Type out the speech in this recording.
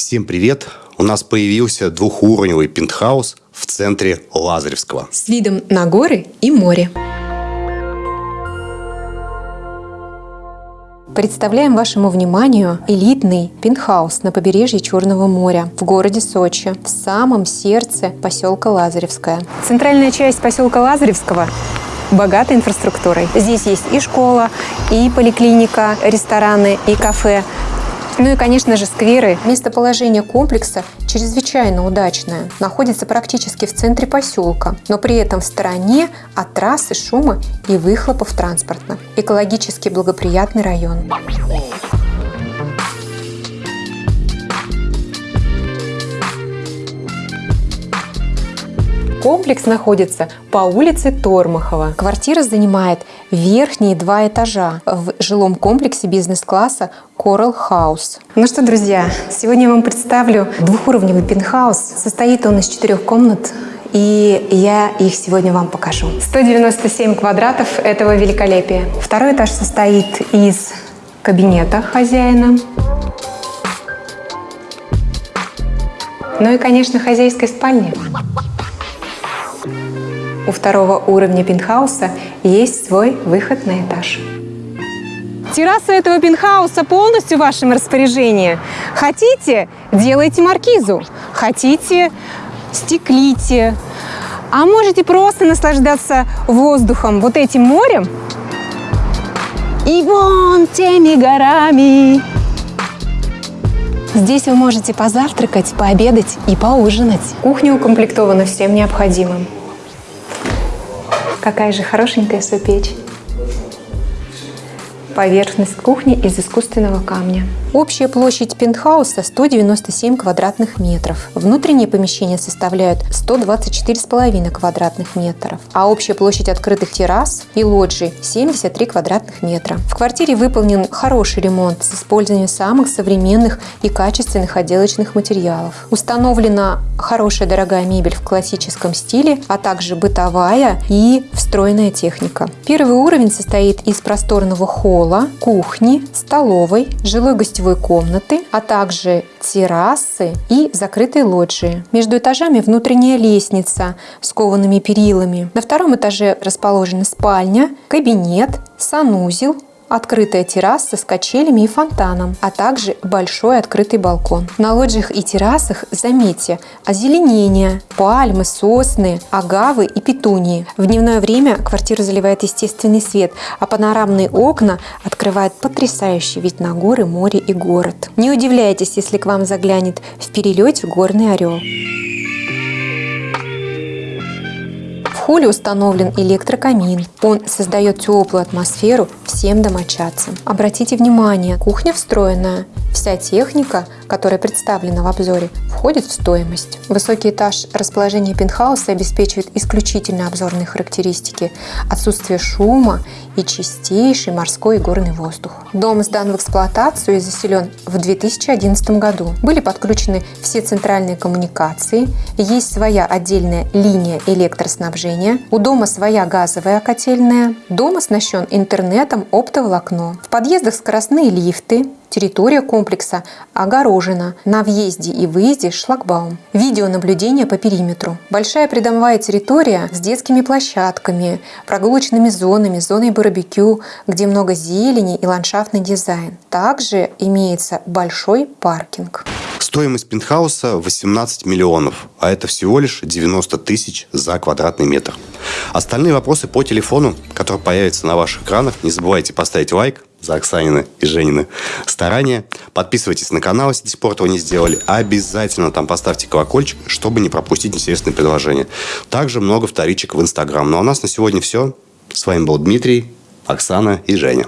Всем привет! У нас появился двухуровневый пентхаус в центре Лазаревского. С видом на горы и море. Представляем вашему вниманию элитный пентхаус на побережье Черного моря в городе Сочи, в самом сердце поселка Лазаревская. Центральная часть поселка Лазаревского богатой инфраструктурой. Здесь есть и школа, и поликлиника, рестораны, и кафе. Ну и, конечно же, скверы. Местоположение комплекса чрезвычайно удачное. Находится практически в центре поселка, но при этом в стороне от трассы шума и выхлопов транспорта. Экологически благоприятный район. Комплекс находится по улице Тормахова. Квартира занимает верхние два этажа в жилом комплексе бизнес-класса Coral House. Ну что, друзья, сегодня я вам представлю двухуровневый пентхаус. Состоит он из четырех комнат, и я их сегодня вам покажу. 197 квадратов этого великолепия. Второй этаж состоит из кабинета хозяина, ну и, конечно, хозяйской спальни. У второго уровня пентхауса есть свой выход на этаж. Терраса этого пентхауса полностью в вашем распоряжении. Хотите – делайте маркизу. Хотите – стеклите. А можете просто наслаждаться воздухом, вот этим морем и вон теми горами. Здесь вы можете позавтракать, пообедать и поужинать. Кухня укомплектована всем необходимым. Какая же хорошенькая супечь. Поверхность кухни из искусственного камня. Общая площадь пентхауса 197 квадратных метров. Внутренние помещения составляют 124,5 квадратных метров, а общая площадь открытых террас и лоджий 73 квадратных метра. В квартире выполнен хороший ремонт с использованием самых современных и качественных отделочных материалов. Установлена хорошая дорогая мебель в классическом стиле, а также бытовая и встроенная техника. Первый уровень состоит из просторного холла, кухни, столовой, жилой гостевой гостевой комнаты, а также террасы и закрытые лоджии. Между этажами внутренняя лестница с коваными перилами. На втором этаже расположена спальня, кабинет, санузел, открытая терраса с качелями и фонтаном, а также большой открытый балкон. На лоджиях и террасах, заметьте, озеленение, пальмы, сосны, агавы и петунии. В дневное время квартиру заливает естественный свет, а панорамные окна открывают потрясающий вид на горы, море и город. Не удивляйтесь, если к вам заглянет в перелете горный орел. Холле установлен электрокамин. Он создает теплую атмосферу всем домочадцам. Обратите внимание, кухня встроенная. Вся техника, которая представлена в обзоре, входит в стоимость. Высокий этаж расположения пентхауса обеспечивает исключительно обзорные характеристики, отсутствие шума и чистейший морской и горный воздух. Дом сдан в эксплуатацию и заселен в 2011 году. Были подключены все центральные коммуникации, есть своя отдельная линия электроснабжения, у дома своя газовая котельная, дом оснащен интернетом оптоволокно. В подъездах скоростные лифты, Территория комплекса огорожена. На въезде и выезде шлагбаум. Видеонаблюдение по периметру. Большая придомовая территория с детскими площадками, прогулочными зонами, зоной барбекю, где много зелени и ландшафтный дизайн. Также имеется большой паркинг. Стоимость пентхауса 18 миллионов, а это всего лишь 90 тысяч за квадратный метр. Остальные вопросы по телефону, который появится на ваших экранах. Не забывайте поставить лайк, за Оксанины и Женины старания. Подписывайтесь на канал, если до сих пор этого не сделали. Обязательно там поставьте колокольчик, чтобы не пропустить интересные предложения. Также много вторичек в Инстаграм. Ну а у нас на сегодня все. С вами был Дмитрий, Оксана и Женя.